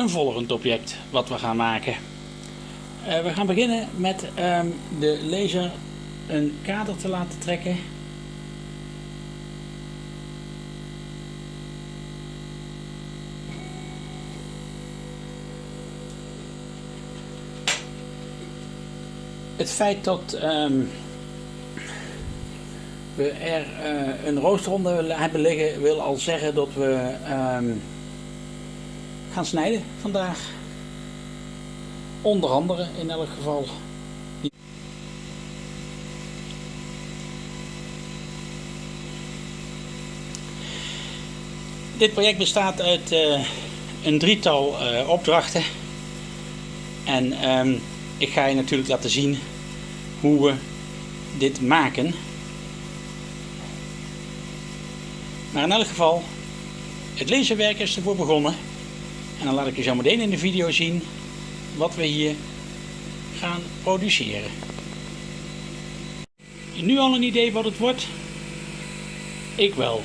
een volgend object wat we gaan maken. Uh, we gaan beginnen met um, de laser een kader te laten trekken. Het feit dat um, we er uh, een roosterronde hebben liggen wil al zeggen dat we um, gaan snijden vandaag. Onder andere in elk geval. Dit project bestaat uit uh, een drietal uh, opdrachten. En um, ik ga je natuurlijk laten zien hoe we dit maken. Maar in elk geval, het laserwerk is ervoor begonnen. En dan laat ik je zo meteen in de video zien wat we hier gaan produceren. Nu al een idee wat het wordt? Ik wel.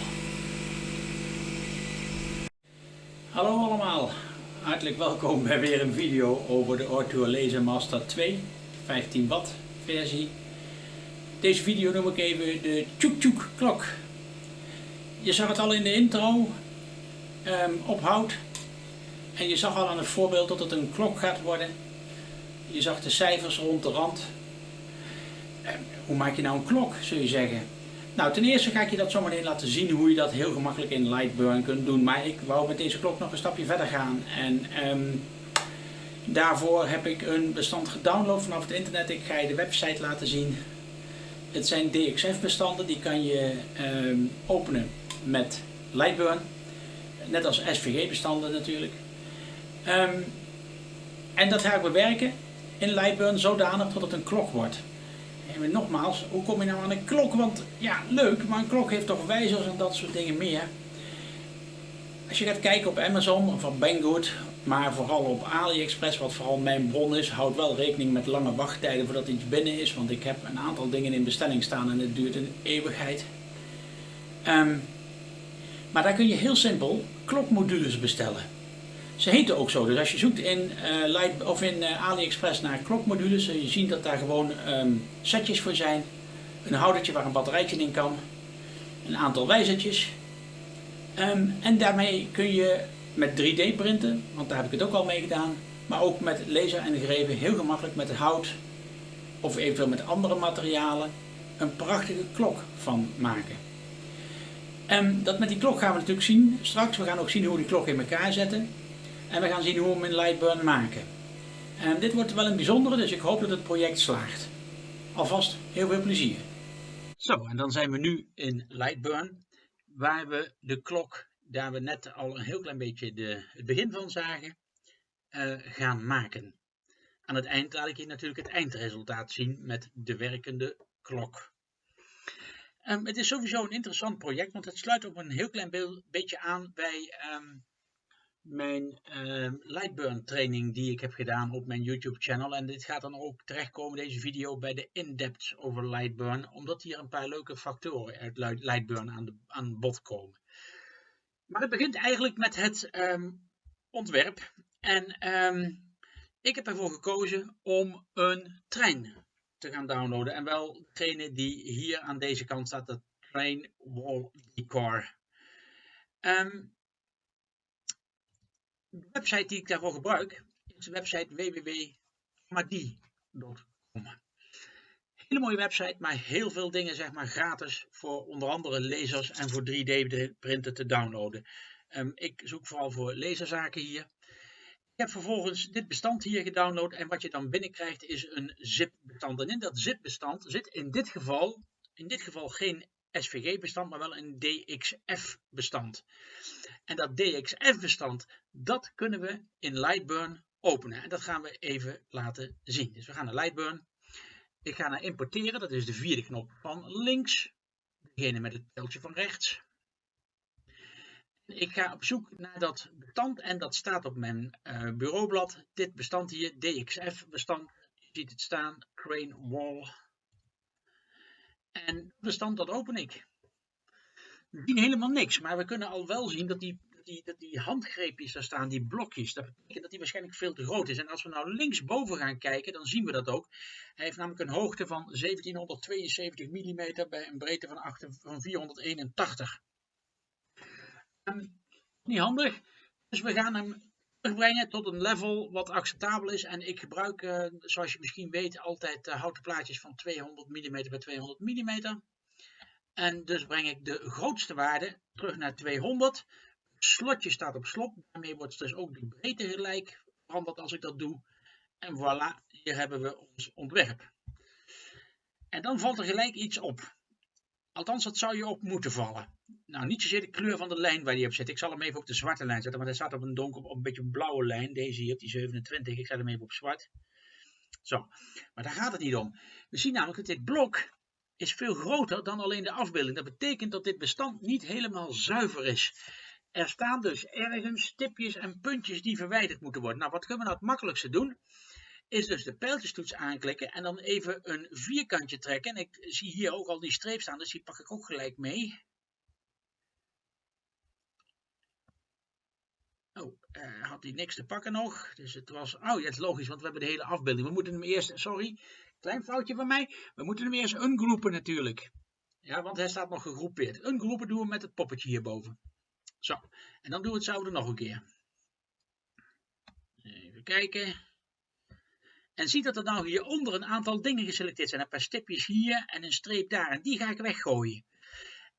Hallo allemaal, hartelijk welkom bij weer een video over de Ortua Laser Master 2 15 watt versie. Deze video noem ik even de Tjoek Tjoek klok. Je zag het al in de intro, um. En je zag al aan het voorbeeld dat het een klok gaat worden. Je zag de cijfers rond de rand. Um, hoe maak je nou een klok, zul je zeggen? Nou, ten eerste ga ik je dat zometeen laten zien hoe je dat heel gemakkelijk in Lightburn kunt doen. Maar ik wou met deze klok nog een stapje verder gaan. En um, daarvoor heb ik een bestand gedownload vanaf het internet. Ik ga je de website laten zien. Het zijn DXF bestanden, die kan je um, openen met Lightburn. Net als SVG bestanden natuurlijk. Um, en dat ga ik bewerken in Lightburn zodanig tot het een klok wordt. En nogmaals, hoe kom je nou aan een klok? Want ja, leuk, maar een klok heeft toch wijzers en dat soort dingen meer. Als je gaat kijken op Amazon of op Banggood, maar vooral op AliExpress, wat vooral mijn bron is, houd wel rekening met lange wachttijden voordat iets binnen is. Want ik heb een aantal dingen in bestelling staan en het duurt een eeuwigheid. Um, maar daar kun je heel simpel klokmodules bestellen. Ze heten ook zo, dus als je zoekt in, uh, Light, of in uh, AliExpress naar klokmodules, zul je zien dat daar gewoon um, setjes voor zijn. Een houdertje waar een batterijtje in kan, een aantal wijzertjes. Um, en daarmee kun je met 3D printen, want daar heb ik het ook al mee gedaan. Maar ook met laser en greven heel gemakkelijk met hout of eventueel met andere materialen een prachtige klok van maken. En dat met die klok gaan we natuurlijk zien straks. We gaan ook zien hoe we die klok in elkaar zetten. En we gaan zien hoe we hem in Lightburn maken. En dit wordt wel een bijzondere, dus ik hoop dat het project slaagt. Alvast heel veel plezier. Zo, en dan zijn we nu in Lightburn, waar we de klok, daar we net al een heel klein beetje de, het begin van zagen, uh, gaan maken. Aan het eind laat ik je natuurlijk het eindresultaat zien met de werkende klok. Um, het is sowieso een interessant project, want het sluit op een heel klein beetje aan bij um, mijn uh, Lightburn training die ik heb gedaan op mijn YouTube channel. En dit gaat dan ook terechtkomen, deze video, bij de in-depth over Lightburn. Omdat hier een paar leuke factoren uit Lightburn aan, de, aan bod komen. Maar het begint eigenlijk met het um, ontwerp. En um, ik heb ervoor gekozen om een trein te gaan downloaden. En wel degene die hier aan deze kant staat, de Train Wall Decor. De website die ik daarvoor gebruik is de website www.madi.com. Hele mooie website, maar heel veel dingen zeg maar gratis voor onder andere lezers en voor 3D printen te downloaden. Um, ik zoek vooral voor laserzaken hier. Ik heb vervolgens dit bestand hier gedownload en wat je dan binnenkrijgt is een zip-bestand. En in dat zip-bestand zit in dit geval, in dit geval geen SVG-bestand, maar wel een DXF-bestand. En dat DXF-bestand, dat kunnen we in Lightburn openen. En dat gaan we even laten zien. Dus we gaan naar Lightburn. Ik ga naar importeren, dat is de vierde knop van links. Degene met het pijltje van rechts. Ik ga op zoek naar dat bestand en dat staat op mijn uh, bureaublad. Dit bestand hier, DXF bestand. Je ziet het staan, Crane Wall. En bestand dat open ik. Zien helemaal niks, maar we kunnen al wel zien dat die die, dat die handgreepjes daar staan, die blokjes, dat betekent dat die waarschijnlijk veel te groot is. En als we nou linksboven gaan kijken, dan zien we dat ook. Hij heeft namelijk een hoogte van 1772 mm bij een breedte van, 8, van 481. Um, niet handig, dus we gaan hem terugbrengen tot een level wat acceptabel is. En ik gebruik, uh, zoals je misschien weet, altijd uh, houten plaatjes van 200 mm bij 200 mm. En dus breng ik de grootste waarde terug naar 200. Het slotje staat op slot. Daarmee wordt dus ook de breedte gelijk veranderd als ik dat doe. En voilà, hier hebben we ons ontwerp. En dan valt er gelijk iets op. Althans, dat zou je op moeten vallen. Nou, niet zozeer de kleur van de lijn waar die op zit. Ik zal hem even op de zwarte lijn zetten, want hij staat op een donker, op een beetje blauwe lijn. Deze hier, die 27. Ik zet hem even op zwart. Zo, maar daar gaat het niet om. We zien namelijk dat dit blok is veel groter dan alleen de afbeelding. Dat betekent dat dit bestand niet helemaal zuiver is. Er staan dus ergens stipjes en puntjes die verwijderd moeten worden. Nou, wat kunnen we nou het makkelijkste doen? Is dus de pijltjestoets aanklikken en dan even een vierkantje trekken. En ik zie hier ook al die streep staan, dus die pak ik ook gelijk mee. Oh, uh, had hij niks te pakken nog. Dus het was, oh ja, het is logisch, want we hebben de hele afbeelding. We moeten hem eerst, sorry, Klein foutje van mij. We moeten hem eerst ungroepen natuurlijk. Ja, want hij staat nog gegroepeerd. Ungroepen doen we met het poppetje hierboven. Zo, en dan doen we hetzelfde nog een keer. Even kijken. En zie dat er nou hieronder een aantal dingen geselecteerd zijn. Een paar stipjes hier en een streep daar. En die ga ik weggooien.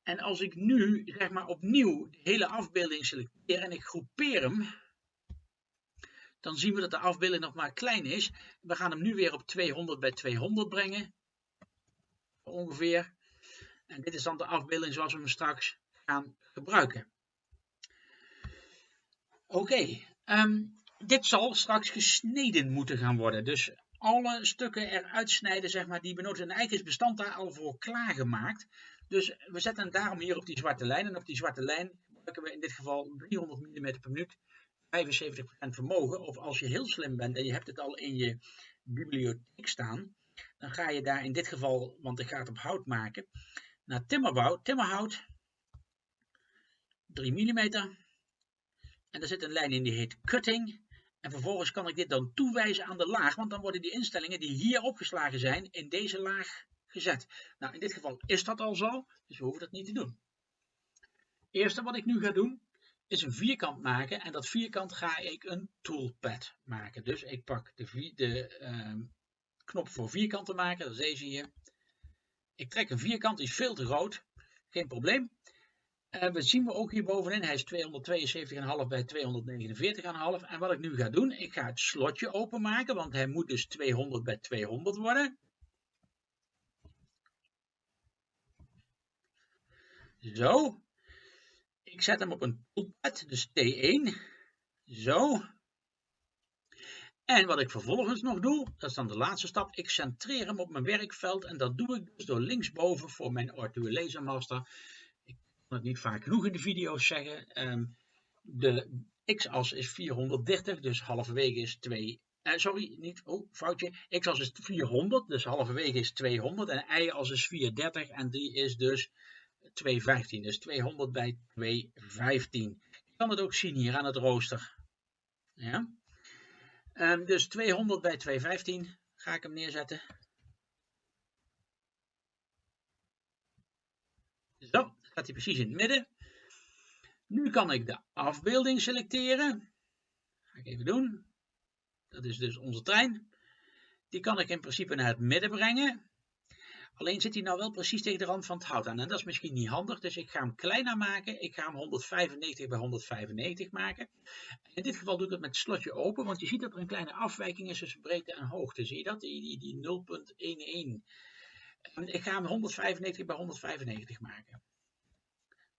En als ik nu, zeg maar, opnieuw de hele afbeelding selecteer en ik groepeer hem dan zien we dat de afbeelding nog maar klein is. We gaan hem nu weer op 200 bij 200 brengen. Ongeveer. En dit is dan de afbeelding zoals we hem straks gaan gebruiken. Oké, ehm, dit zal straks gesneden moeten gaan worden. Dus alle stukken eruit snijden, zeg maar, die benodigd En eigenlijk is bestand daar al voor klaargemaakt. Dus we zetten daarom hier op die zwarte lijn. En op die zwarte lijn gebruiken we in dit geval 300 mm per minuut 75% vermogen. Of als je heel slim bent en je hebt het al in je bibliotheek staan. Dan ga je daar in dit geval, want ik ga het op hout maken, naar timmerbouw, timmerhout. 3 mm. En er zit een lijn in die heet cutting. En vervolgens kan ik dit dan toewijzen aan de laag, want dan worden die instellingen die hier opgeslagen zijn, in deze laag gezet. Nou, in dit geval is dat al zo, dus we hoeven dat niet te doen. Het eerste wat ik nu ga doen, is een vierkant maken en dat vierkant ga ik een toolpad maken. Dus ik pak de, de uh, knop voor vierkant maken, dat is deze hier. Ik trek een vierkant, die is veel te groot, geen probleem. En we zien we ook hier bovenin, hij is 272,5 bij 249,5. En wat ik nu ga doen, ik ga het slotje openmaken, want hij moet dus 200 bij 200 worden. Zo, ik zet hem op een toolpad, dus T1. Zo. En wat ik vervolgens nog doe, dat is dan de laatste stap. Ik centreer hem op mijn werkveld en dat doe ik dus door linksboven voor mijn Arduino Laser Master. Ik kan het niet vaak genoeg in de video's zeggen. Um, de x-as is 430, dus halverwege is 2. Uh, sorry, niet, oh, foutje. X-as is 400, dus halverwege is 200. En y-as is 430 en die is dus 215. Dus 200 bij 215. Je kan het ook zien hier aan het rooster. Ja. Um, dus 200 bij 215 ga ik hem neerzetten. Zo, gaat hij precies in het midden. Nu kan ik de afbeelding selecteren. Ga ik even doen. Dat is dus onze trein. Die kan ik in principe naar het midden brengen. Alleen zit hij nou wel precies tegen de rand van het hout aan. En dat is misschien niet handig, dus ik ga hem kleiner maken. Ik ga hem 195 bij 195 maken. In dit geval doe ik het met het slotje open, want je ziet dat er een kleine afwijking is tussen breedte en hoogte. Zie je dat? Die, die, die 0.11. Ik ga hem 195 bij 195 maken.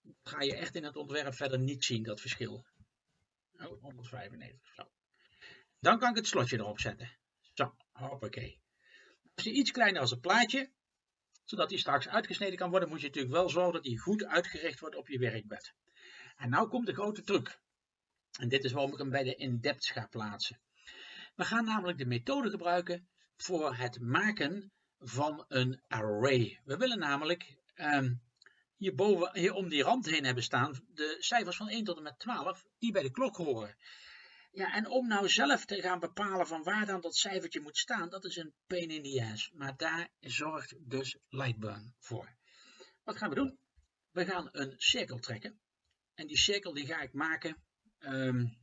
Dat ga je echt in het ontwerp verder niet zien, dat verschil. Oh, 195, zo. Dan kan ik het slotje erop zetten. Zo, hoppakee. Als hij iets kleiner als een plaatje, zodat die straks uitgesneden kan worden, moet je natuurlijk wel zorgen dat die goed uitgericht wordt op je werkbed. En nou komt de grote truc. En dit is waarom ik hem bij de in-depth ga plaatsen. We gaan namelijk de methode gebruiken voor het maken van een array. We willen namelijk um, hierboven, hier om die rand heen hebben staan de cijfers van 1 tot en met 12 die bij de klok horen. Ja, en om nou zelf te gaan bepalen van waar dan dat cijfertje moet staan, dat is een pain in the ass. Maar daar zorgt dus Lightburn voor. Wat gaan we doen? We gaan een cirkel trekken. En die cirkel die ga ik maken, um,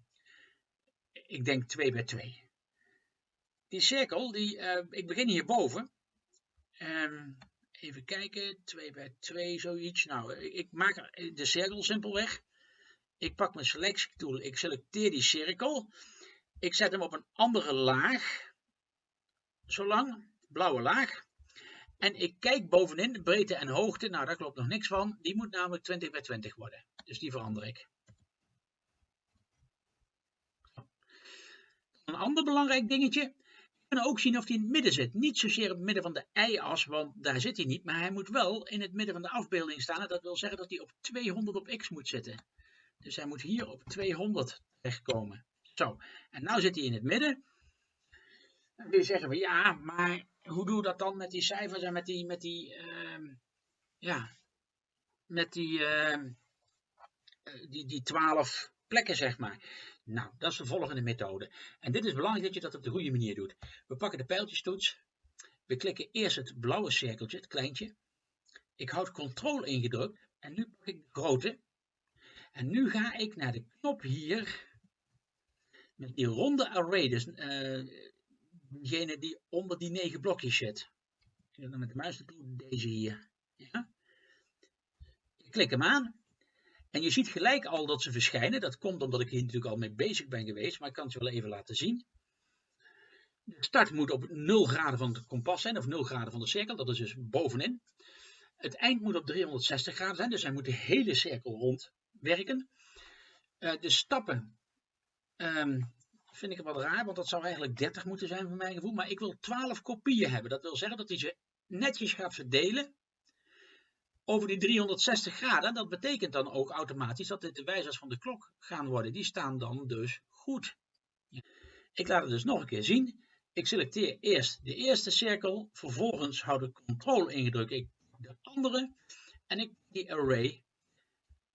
ik denk 2 bij 2. Die cirkel, die, uh, ik begin hierboven. Um, even kijken, 2 bij 2, zoiets. Nou, ik maak de cirkel simpelweg. Ik pak mijn selectietool, ik selecteer die cirkel. Ik zet hem op een andere laag. Zolang, blauwe laag. En ik kijk bovenin, de breedte en hoogte, nou daar klopt nog niks van. Die moet namelijk 20 bij 20 worden. Dus die verander ik. Een ander belangrijk dingetje. We kunnen ook zien of hij in het midden zit. Niet zozeer op het midden van de y-as, want daar zit hij niet. Maar hij moet wel in het midden van de afbeelding staan. En dat wil zeggen dat hij op 200 op x moet zitten. Dus hij moet hier op 200 terechtkomen. Zo, en nu zit hij in het midden. Kun je zeggen van ja, maar hoe doe je dat dan met die cijfers en met die, met die, uh, ja, met die, uh, die, die 12 plekken zeg maar. Nou, dat is de volgende methode. En dit is belangrijk dat je dat op de goede manier doet. We pakken de pijltjestoets. We klikken eerst het blauwe cirkeltje, het kleintje. Ik houd Ctrl ingedrukt en nu pak ik de grote. En nu ga ik naar de knop hier, met die ronde array, dus uh, degene die onder die negen blokjes zit. Ik dan met de muis naartoe, deze hier. Ja? Ik klik hem aan. En je ziet gelijk al dat ze verschijnen. Dat komt omdat ik hier natuurlijk al mee bezig ben geweest, maar ik kan het je wel even laten zien. De start moet op 0 graden van het kompas zijn, of 0 graden van de cirkel, dat is dus bovenin. Het eind moet op 360 graden zijn, dus hij moet de hele cirkel rond werken. Uh, de stappen um, vind ik wat raar, want dat zou eigenlijk 30 moeten zijn voor mijn gevoel. Maar ik wil 12 kopieën hebben. Dat wil zeggen dat hij ze netjes gaat verdelen over die 360 graden. Dat betekent dan ook automatisch dat dit de wijzers van de klok gaan worden. Die staan dan dus goed. Ik laat het dus nog een keer zien. Ik selecteer eerst de eerste cirkel, vervolgens houd ik Ctrl ingedrukt. Ik de andere en ik die array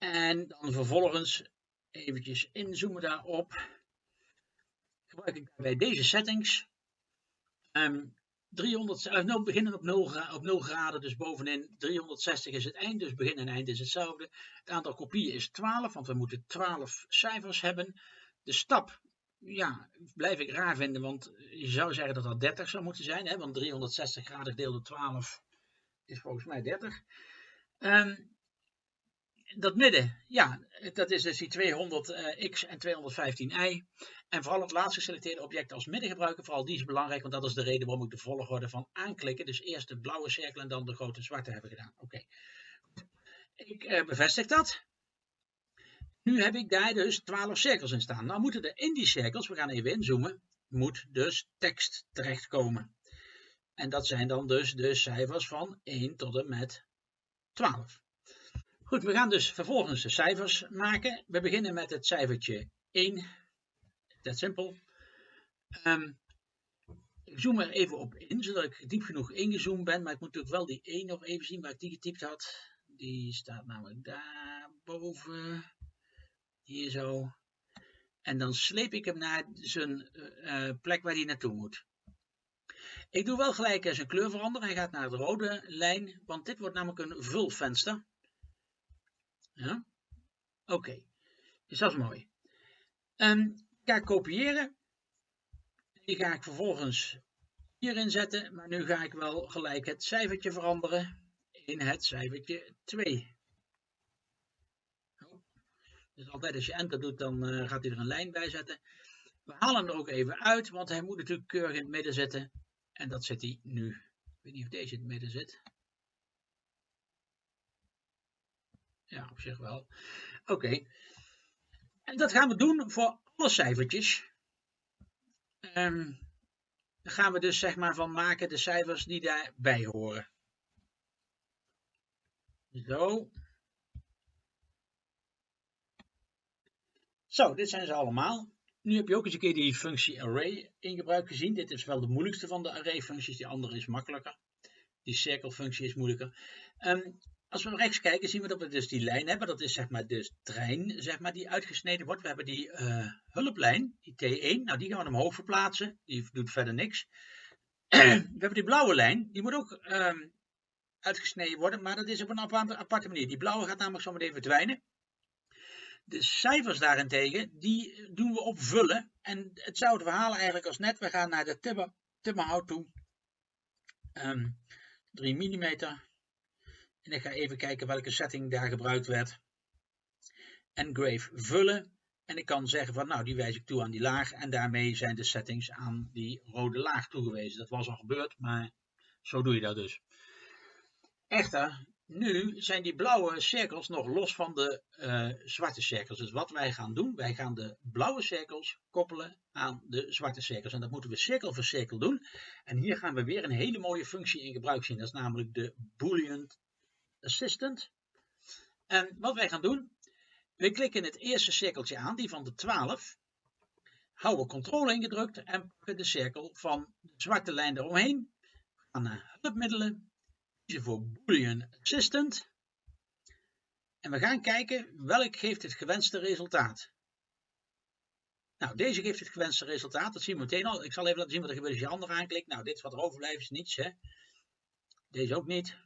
en dan vervolgens eventjes inzoomen daarop. Gebruik ik bij deze settings. Um, 300, uh, nou, beginnen op 0, op 0 graden, dus bovenin 360 is het eind, dus begin en eind is hetzelfde. Het aantal kopieën is 12, want we moeten 12 cijfers hebben. De stap, ja, blijf ik raar vinden, want je zou zeggen dat dat 30 zou moeten zijn, hè, want 360 graden gedeeld door 12 is volgens mij 30. Um, dat midden, ja, dat is dus die 200x eh, en 215y. En vooral het laatst geselecteerde object als midden gebruiken, vooral die is belangrijk, want dat is de reden waarom ik de volgorde van aanklikken, dus eerst de blauwe cirkel en dan de grote zwarte hebben gedaan. Oké, ik uh, bevestig dat. Nu heb ik daar dus 12 cirkels in staan. Nou moeten er in die cirkels, we gaan even inzoomen, moet dus tekst terechtkomen. En dat zijn dan dus de cijfers van 1 tot en met 12. Goed, we gaan dus vervolgens de cijfers maken. We beginnen met het cijfertje 1. Dat simpel. Um, ik zoom er even op in, zodat ik diep genoeg ingezoomd ben. Maar ik moet natuurlijk wel die 1 nog even zien waar ik die getypt had. Die staat namelijk daar boven. Hier zo. En dan sleep ik hem naar zijn uh, plek waar hij naartoe moet. Ik doe wel gelijk zijn kleur veranderen. Hij gaat naar de rode lijn, want dit wordt namelijk een vulvenster. Ja? Oké, okay. dus dat is mooi. Um, ga ik kopiëren. Die ga ik vervolgens hierin zetten, maar nu ga ik wel gelijk het cijfertje veranderen in het cijfertje 2. Dus altijd als je enter doet, dan uh, gaat hij er een lijn bij zetten. We halen hem er ook even uit, want hij moet natuurlijk keurig in het midden zitten. En dat zit hij nu. Ik weet niet of deze in het midden zit. Ja, op zich wel. Oké. En dat gaan we doen voor alle cijfertjes. Um, dan gaan we dus zeg maar van maken de cijfers die daarbij horen. Zo. Zo, dit zijn ze allemaal. Nu heb je ook eens een keer die functie array in gebruik gezien. Dit is wel de moeilijkste van de array functies. Die andere is makkelijker. Die cirkelfunctie is moeilijker. Um, als we rechts kijken, zien we dat we dus die lijn hebben. Dat is zeg maar de trein zeg maar, die uitgesneden wordt. We hebben die uh, hulplijn, die T1. Nou, die gaan we omhoog verplaatsen. Die doet verder niks. we hebben die blauwe lijn. Die moet ook um, uitgesneden worden. Maar dat is op een aparte manier. Die blauwe gaat namelijk zo meteen verdwijnen. De cijfers daarentegen, die doen we op vullen. En hetzelfde verhaal eigenlijk als net. We gaan naar de timmer, timmerhout toe. Um, 3 mm. En ik ga even kijken welke setting daar gebruikt werd. Engrave vullen. En ik kan zeggen van nou die wijs ik toe aan die laag. En daarmee zijn de settings aan die rode laag toegewezen. Dat was al gebeurd, maar zo doe je dat dus. Echter, nu zijn die blauwe cirkels nog los van de uh, zwarte cirkels. Dus wat wij gaan doen, wij gaan de blauwe cirkels koppelen aan de zwarte cirkels. En dat moeten we cirkel voor cirkel doen. En hier gaan we weer een hele mooie functie in gebruik zien. Dat is namelijk de Boolean Assistant. En wat wij gaan doen, we klikken het eerste cirkeltje aan, die van de 12. Houden controle ingedrukt en pakken de cirkel van de zwarte lijn eromheen. We gaan naar hulpmiddelen, kiezen voor Boolean Assistant. En we gaan kijken welk geeft het gewenste resultaat. Nou, deze geeft het gewenste resultaat. Dat zien we meteen al. Ik zal even laten zien wat er gebeurt als je andere aanklikt. Nou, dit wat er overblijft, is niets. Hè? Deze ook niet.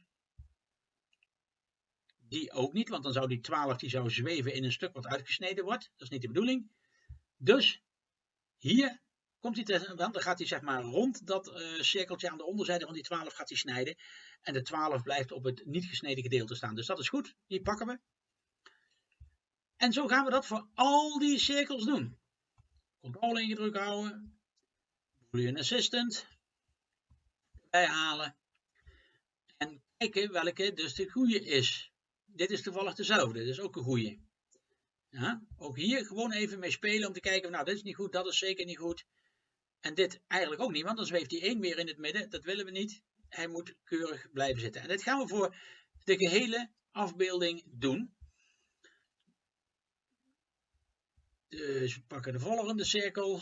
Die ook niet, want dan zou die 12 die zou zweven in een stuk wat uitgesneden wordt. Dat is niet de bedoeling. Dus hier komt hij dan gaat hij zeg maar rond dat uh, cirkeltje aan de onderzijde van die 12 gaat hij snijden. En de 12 blijft op het niet gesneden gedeelte staan. Dus dat is goed, die pakken we. En zo gaan we dat voor al die cirkels doen. Controle ingedrukt houden. Boolean Assistant. Bijhalen. En kijken welke dus de goede is dit is toevallig dezelfde, dat is ook een goede. Ja, ook hier gewoon even mee spelen om te kijken, nou dit is niet goed, dat is zeker niet goed. En dit eigenlijk ook niet, want dan zweeft die 1 weer in het midden, dat willen we niet. Hij moet keurig blijven zitten. En dit gaan we voor de gehele afbeelding doen. Dus we pakken de volgende cirkel.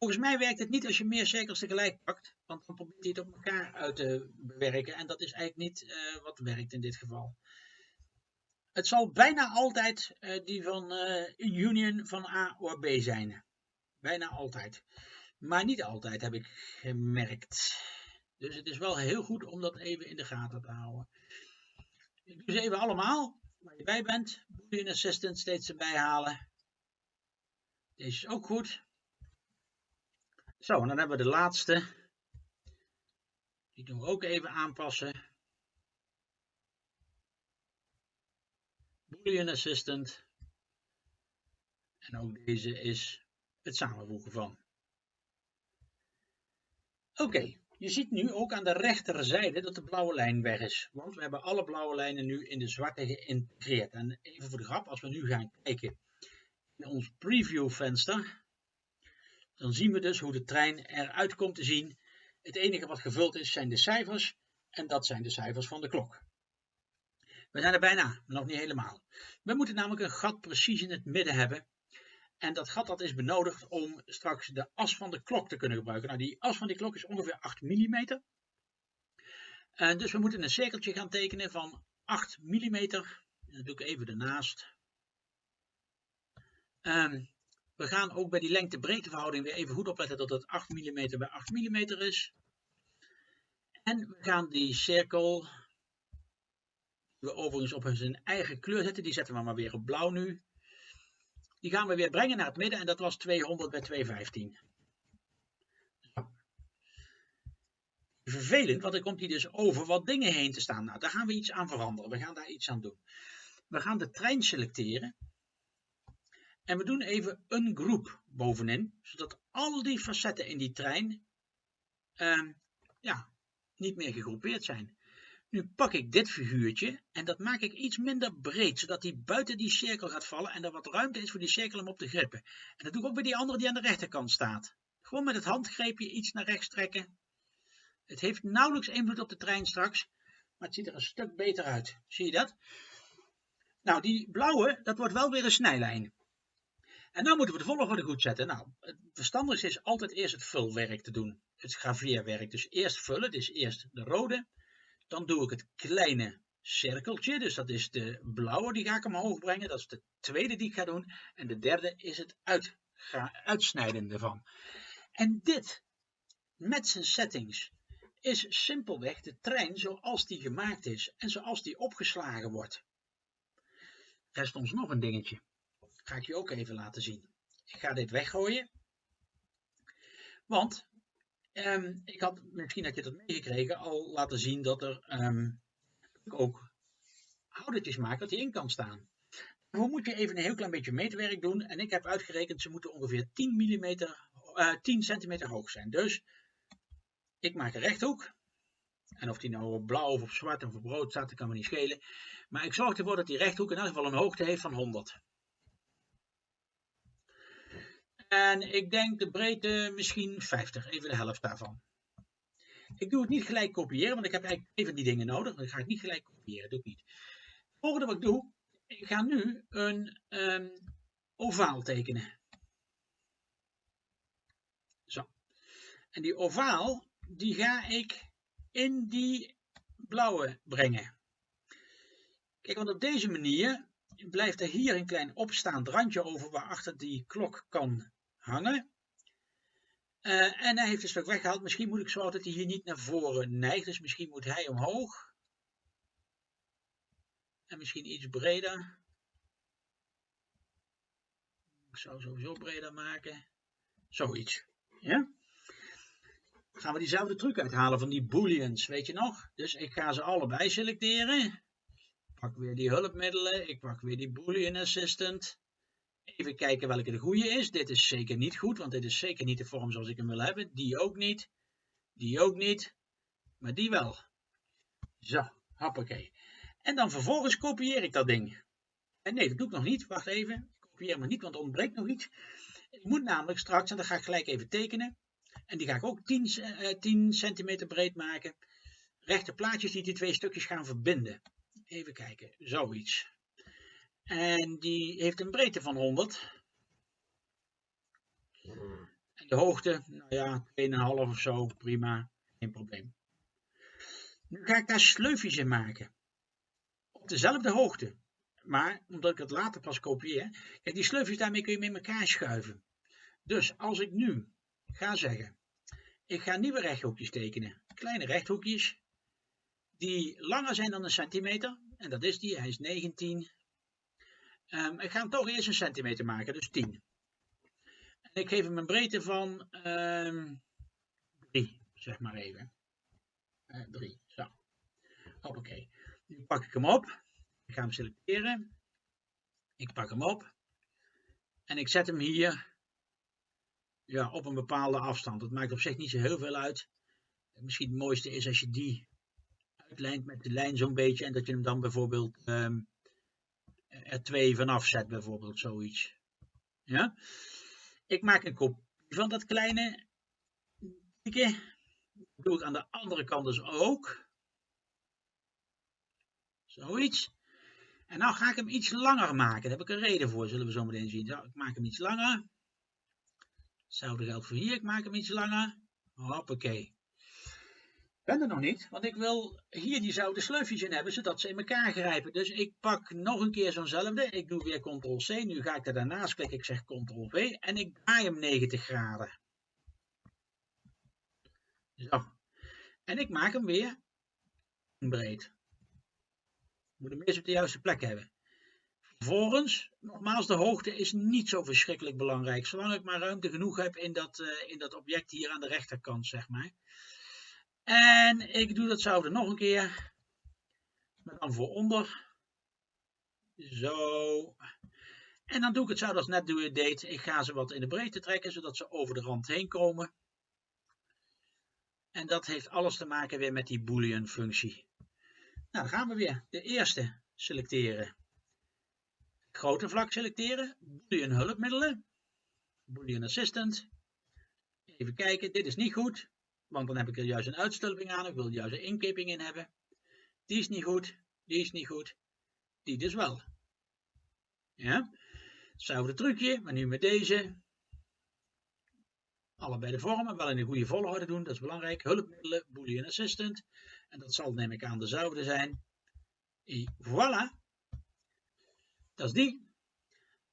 Volgens mij werkt het niet als je meer cirkels tegelijk pakt, want dan probeert hij het op elkaar uit te bewerken en dat is eigenlijk niet uh, wat werkt in dit geval. Het zal bijna altijd uh, die van uh, union van A of B zijn. Bijna altijd. Maar niet altijd heb ik gemerkt. Dus het is wel heel goed om dat even in de gaten te houden. Ik doe ze even allemaal, waar je bij bent. Boolean Assistant steeds erbij halen. Deze is ook goed. Zo, en dan hebben we de laatste. Die doen we ook even aanpassen. Boolean Assistant. En ook deze is het samenvoegen van. Oké, je ziet nu ook aan de rechterzijde dat de blauwe lijn weg is. Want we hebben alle blauwe lijnen nu in de zwarte geïntegreerd. En even voor de grap, als we nu gaan kijken in ons preview venster, dan zien we dus hoe de trein eruit komt te zien. Het enige wat gevuld is zijn de cijfers en dat zijn de cijfers van de klok. We zijn er bijna, maar nog niet helemaal. We moeten namelijk een gat precies in het midden hebben. En dat gat dat is benodigd om straks de as van de klok te kunnen gebruiken. Nou, die as van die klok is ongeveer 8 mm. En dus we moeten een cirkeltje gaan tekenen van 8 mm. Dat doe ik even ernaast. Um, we gaan ook bij die lengte-breedteverhouding weer even goed opletten dat het 8 mm bij 8 mm is. En we gaan die cirkel, die we overigens op zijn eigen kleur zetten, die zetten we maar weer op blauw nu. Die gaan we weer brengen naar het midden en dat was 200 bij 215. Vervelend, want er komt hier dus over wat dingen heen te staan. Nou, daar gaan we iets aan veranderen. We gaan daar iets aan doen. We gaan de trein selecteren. En we doen even een groep bovenin, zodat al die facetten in die trein uh, ja, niet meer gegroepeerd zijn. Nu pak ik dit figuurtje en dat maak ik iets minder breed, zodat hij buiten die cirkel gaat vallen en er wat ruimte is voor die cirkel om op te grippen. En dat doe ik ook bij die andere die aan de rechterkant staat. Gewoon met het handgreepje iets naar rechts trekken. Het heeft nauwelijks invloed op de trein straks, maar het ziet er een stuk beter uit. Zie je dat? Nou, die blauwe, dat wordt wel weer een snijlijn. En nu moeten we de volgorde goed zetten. Nou, het verstandigste is altijd eerst het vulwerk te doen. Het graveerwerk. Dus eerst vullen, dus eerst de rode. Dan doe ik het kleine cirkeltje, dus dat is de blauwe, die ga ik omhoog brengen. Dat is de tweede die ik ga doen. En de derde is het uit, uitsnijden ervan. En dit, met zijn settings, is simpelweg de trein zoals die gemaakt is en zoals die opgeslagen wordt. Rest ons nog een dingetje. Ga ik je ook even laten zien. Ik ga dit weggooien. Want um, ik had, misschien had je dat meegekregen, al laten zien dat er um, ook houdertjes maken dat die in kan staan. Hoe moet je even een heel klein beetje meetwerk doen. En ik heb uitgerekend, ze moeten ongeveer 10, mm, uh, 10 centimeter hoog zijn. Dus ik maak een rechthoek. En of die nou op blauw of op zwart of op rood staat, dat kan me niet schelen. Maar ik zorg ervoor dat die rechthoek in elk geval een hoogte heeft van 100. En ik denk de breedte misschien 50, even de helft daarvan. Ik doe het niet gelijk kopiëren, want ik heb eigenlijk even die dingen nodig. Dan ga ik niet gelijk kopiëren, doe ik niet. Het volgende wat ik doe, ik ga nu een um, ovaal tekenen. Zo. En die ovaal, die ga ik in die blauwe brengen. Kijk, want op deze manier blijft er hier een klein opstaand randje over waarachter die klok kan hangen. Uh, en hij heeft een stuk weggehaald. Misschien moet ik zo dat hij hier niet naar voren neigt. Dus misschien moet hij omhoog. En misschien iets breder. Ik zou sowieso breder maken. Zoiets. Ja? Gaan we diezelfde truc uithalen van die booleans, weet je nog? Dus ik ga ze allebei selecteren. Ik pak weer die hulpmiddelen. Ik pak weer die boolean assistant. Even kijken welke de goede is. Dit is zeker niet goed, want dit is zeker niet de vorm zoals ik hem wil hebben. Die ook niet. Die ook niet. Maar die wel. Zo, hoppakee. En dan vervolgens kopieer ik dat ding. En nee, dat doe ik nog niet. Wacht even. Ik kopieer maar niet, want er ontbreekt nog iets. Ik moet namelijk straks, en dat ga ik gelijk even tekenen. En die ga ik ook 10, uh, 10 centimeter breed maken. Rechte plaatjes die die twee stukjes gaan verbinden. Even kijken, zoiets. En die heeft een breedte van 100. En de hoogte, nou ja, 2,5 of zo, prima, geen probleem. Nu ga ik daar sleufjes in maken. Op dezelfde hoogte. Maar omdat ik het later pas kopieer, kijk die sleufjes daarmee kun je met elkaar schuiven. Dus als ik nu ga zeggen, ik ga nieuwe rechthoekjes tekenen. Kleine rechthoekjes, die langer zijn dan een centimeter. En dat is die, hij is 19 Um, ik ga hem toch eerst een centimeter maken, dus 10. En ik geef hem een breedte van um, ehm, 3, zeg maar even. 3, uh, zo. Hoppakee. Nu pak ik hem op. Ik ga hem selecteren. Ik pak hem op. En ik zet hem hier ja, op een bepaalde afstand. Dat maakt op zich niet zo heel veel uit. Misschien het mooiste is als je die uitlijnt met de lijn zo'n beetje. En dat je hem dan bijvoorbeeld um, er twee vanaf zet, bijvoorbeeld zoiets. Ja? Ik maak een kopie van dat kleine Dat doe ik aan de andere kant dus ook. Zoiets. En nou ga ik hem iets langer maken. Daar heb ik een reden voor, zullen we zo meteen zien. ik maak hem iets langer. Hetzelfde geldt voor hier. Ik maak hem iets langer. Hoppakee ben er nog niet, want ik wil hier diezelfde sleufjes in hebben, zodat ze in elkaar grijpen. Dus ik pak nog een keer zo'nzelfde. Ik doe weer Ctrl-C. Nu ga ik er daarnaast klikken. Ik zeg Ctrl-V en ik draai hem 90 graden. Zo. En ik maak hem weer breed. Moet hem eerst op de juiste plek hebben. Vervolgens, nogmaals, de hoogte is niet zo verschrikkelijk belangrijk. Zolang ik maar ruimte genoeg heb in dat, uh, in dat object hier aan de rechterkant, zeg maar. En ik doe datzelfde nog een keer. Maar dan voor onder. Zo. En dan doe ik hetzelfde als net deed. Ik ga ze wat in de breedte trekken, zodat ze over de rand heen komen. En dat heeft alles te maken weer met die boolean functie. Nou, dan gaan we weer. De eerste selecteren. Grote vlak selecteren. Boolean hulpmiddelen. Boolean assistant. Even kijken, dit is niet goed. Want dan heb ik er juist een uitstulping aan. Ik wil juist een inkeping in hebben. Die is niet goed. Die is niet goed. Die dus wel. Ja. Hetzelfde trucje, maar nu met deze. Allebei de vormen, wel in de goede volgorde doen, dat is belangrijk. Hulpmiddelen, Boolean Assistant. En dat zal neem ik aan dezelfde zijn. Et voilà. Dat is die.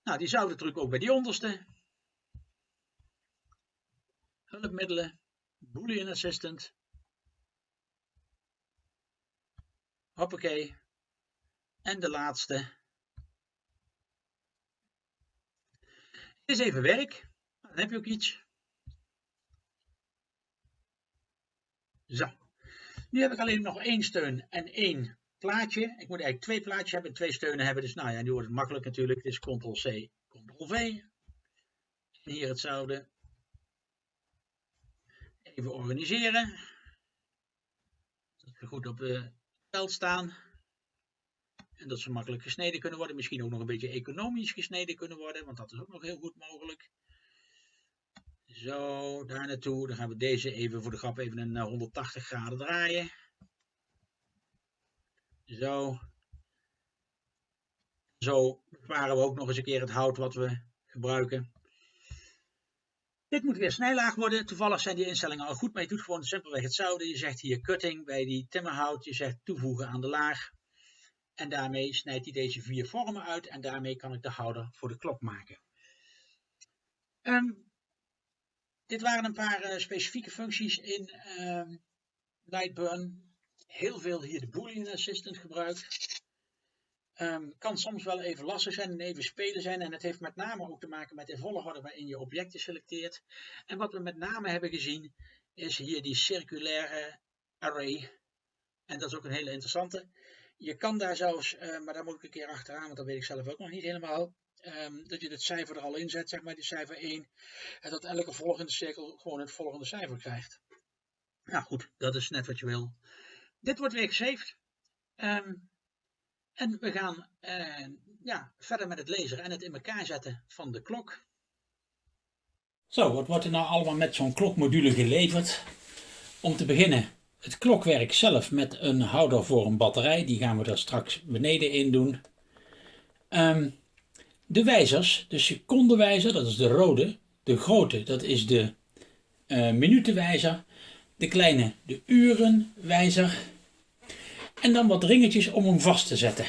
Nou, diezelfde truc ook bij die onderste. Hulpmiddelen. Boolean Assistant. Hoppakee. En de laatste. Is even werk. Dan heb je ook iets. Zo. Nu heb ik alleen nog één steun en één plaatje. Ik moet eigenlijk twee plaatjes hebben en twee steunen hebben. Dus nou ja, nu wordt het makkelijk natuurlijk. Is Ctrl-C, Ctrl-V. En hier hetzelfde. Even organiseren. Dat ze goed op het veld staan. En dat ze makkelijk gesneden kunnen worden. Misschien ook nog een beetje economisch gesneden kunnen worden. Want dat is ook nog heel goed mogelijk. Zo, daar naartoe. Dan gaan we deze even voor de grap even een 180 eh, graden draaien. Zo. Zo besparen we ook nog eens een keer het hout wat we gebruiken. Dit moet weer snijlaag worden. Toevallig zijn die instellingen al goed, maar je doet gewoon simpelweg hetzelfde. Je zegt hier cutting bij die timmerhout. Je zegt toevoegen aan de laag. En daarmee snijdt hij deze vier vormen uit. En daarmee kan ik de houder voor de klok maken. Um, dit waren een paar uh, specifieke functies in uh, Lightburn. Heel veel hier de Boolean Assistant gebruikt. Um, kan soms wel even lastig zijn en even spelen zijn. En het heeft met name ook te maken met de volgorde waarin je objecten selecteert. En wat we met name hebben gezien is hier die circulaire array. En dat is ook een hele interessante. Je kan daar zelfs, uh, maar daar moet ik een keer achteraan, want dat weet ik zelf ook nog niet helemaal. Um, dat je het cijfer er al in zet, zeg maar, die cijfer 1. En dat elke volgende cirkel gewoon het volgende cijfer krijgt. Nou goed, dat is net wat je wil. Dit wordt weer gesaved. Um, en we gaan uh, ja, verder met het lezen en het in elkaar zetten van de klok. Zo, wat wordt er nou allemaal met zo'n klokmodule geleverd? Om te beginnen het klokwerk zelf met een houder voor een batterij. Die gaan we er straks beneden in doen. Um, de wijzers, de secondenwijzer, dat is de rode. De grote, dat is de uh, minutenwijzer. De kleine, de urenwijzer. En dan wat ringetjes om hem vast te zetten.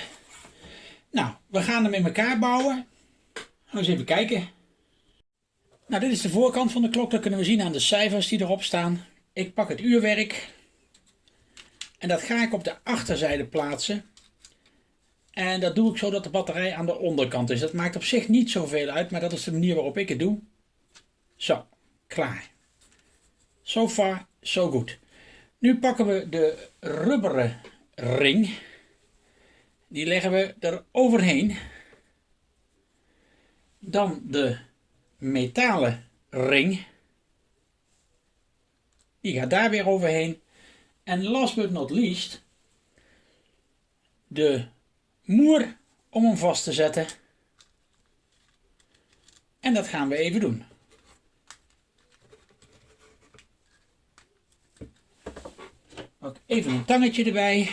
Nou, we gaan hem in elkaar bouwen. Gaan we eens even kijken. Nou, dit is de voorkant van de klok. Dat kunnen we zien aan de cijfers die erop staan. Ik pak het uurwerk. En dat ga ik op de achterzijde plaatsen. En dat doe ik zodat de batterij aan de onderkant is. Dat maakt op zich niet zoveel uit, maar dat is de manier waarop ik het doe. Zo, klaar. So far, so good. Nu pakken we de rubberen ring. Die leggen we er overheen. Dan de metalen ring. Die gaat daar weer overheen. En last but not least, de moer om hem vast te zetten. En dat gaan we even doen. Even een tangetje erbij.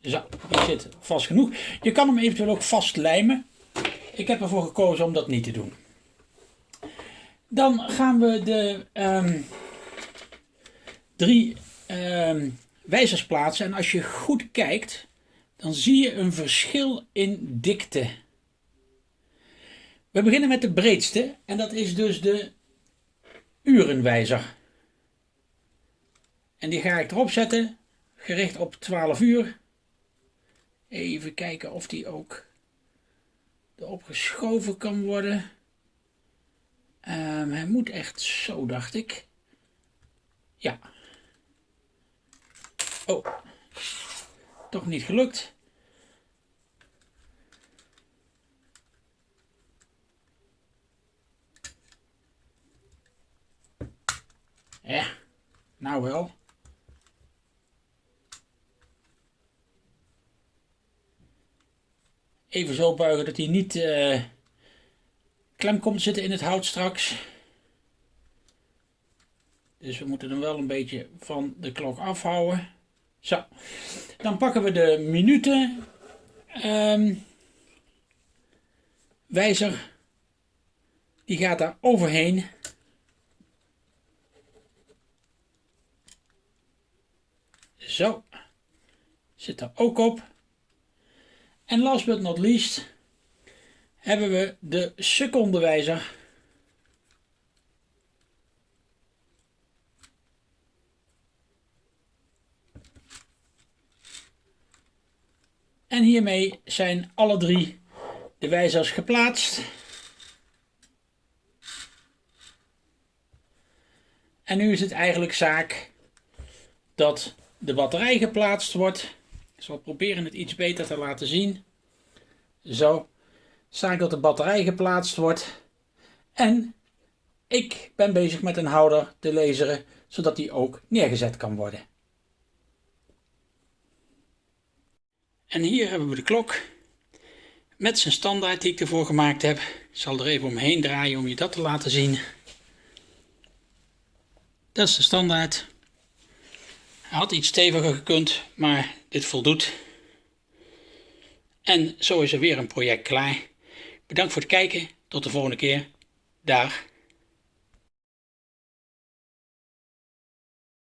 Zo, die zit vast genoeg. Je kan hem eventueel ook vastlijmen. Ik heb ervoor gekozen om dat niet te doen. Dan gaan we de um, drie um, wijzers plaatsen. En als je goed kijkt, dan zie je een verschil in dikte. We beginnen met de breedste. En dat is dus de urenwijzer. En die ga ik erop zetten. Gericht op 12 uur. Even kijken of die ook erop geschoven kan worden. Um, hij moet echt zo, dacht ik. Ja. Oh. Toch niet gelukt. Ja, nou wel. Even zo buigen dat hij niet... Uh, klem komt zitten in het hout straks. Dus we moeten hem wel een beetje van de klok afhouden. Zo, dan pakken we de minuten. Um, wijzer die gaat daar overheen. Zo, zit er ook op. En last but not least hebben we de secondewijzer. En hiermee zijn alle drie de wijzers geplaatst. En nu is het eigenlijk zaak dat de batterij geplaatst wordt. Ik zal proberen het iets beter te laten zien. Zo. Zaak dat de batterij geplaatst wordt. En ik ben bezig met een houder te laseren, zodat die ook neergezet kan worden. En hier hebben we de klok met zijn standaard die ik ervoor gemaakt heb. Ik zal er even omheen draaien om je dat te laten zien. Dat is de standaard. Had iets steviger gekund, maar dit voldoet. En zo is er weer een project klaar. Bedankt voor het kijken. Tot de volgende keer. Dag.